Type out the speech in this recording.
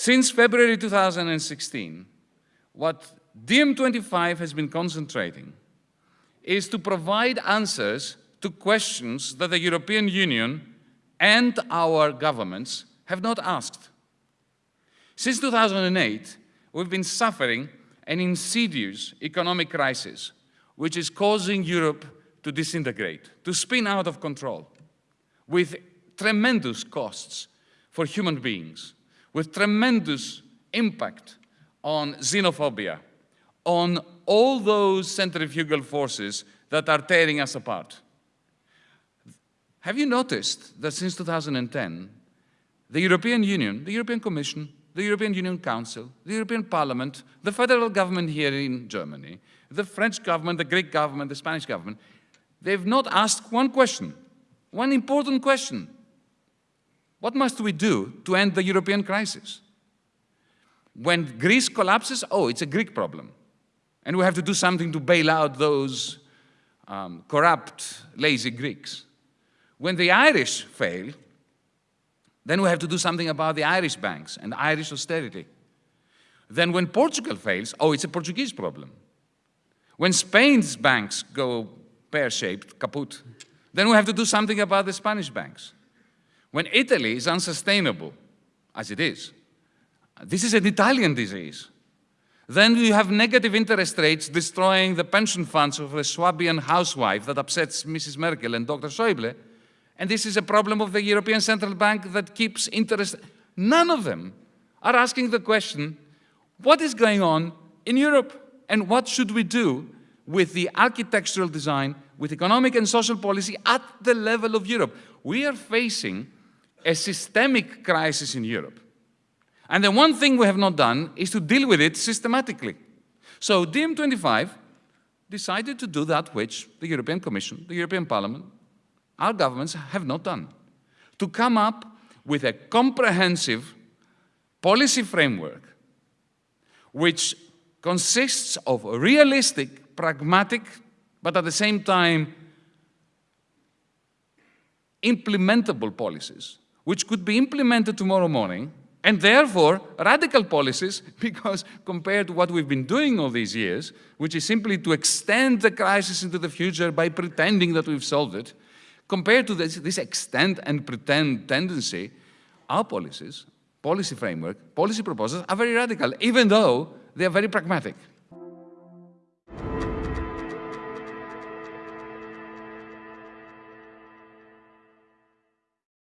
Since February 2016, what DiEM25 has been concentrating is to provide answers to questions that the European Union and our governments have not asked. Since 2008, we've been suffering an insidious economic crisis, which is causing Europe to disintegrate, to spin out of control, with tremendous costs for human beings, with tremendous impact on xenophobia, on all those centrifugal forces that are tearing us apart. Have you noticed that since 2010, the European Union, the European Commission, the European Union Council, the European Parliament, the federal government here in Germany, the French government, the Greek government, the Spanish government, they've not asked one question, one important question. What must we do to end the European crisis? When Greece collapses, oh, it's a Greek problem. And we have to do something to bail out those um, corrupt, lazy Greeks. When the Irish fail, then we have to do something about the Irish banks and Irish austerity. Then when Portugal fails, oh, it's a Portuguese problem. When Spain's banks go pear-shaped, kaput, then we have to do something about the Spanish banks. When Italy is unsustainable, as it is, this is an Italian disease. Then you have negative interest rates destroying the pension funds of a Swabian housewife that upsets Mrs. Merkel and Dr. Schäuble. And this is a problem of the European Central Bank that keeps interest. None of them are asking the question, what is going on in Europe? And what should we do with the architectural design, with economic and social policy at the level of Europe? We are facing a systemic crisis in Europe. And the one thing we have not done is to deal with it systematically. So DiEM25 decided to do that which the European Commission, the European Parliament, our governments have not done. To come up with a comprehensive policy framework which consists of realistic, pragmatic, but at the same time implementable policies which could be implemented tomorrow morning, and therefore radical policies, because compared to what we've been doing all these years, which is simply to extend the crisis into the future by pretending that we've solved it, compared to this, this extend and pretend tendency, our policies, policy framework, policy proposals are very radical, even though they are very pragmatic.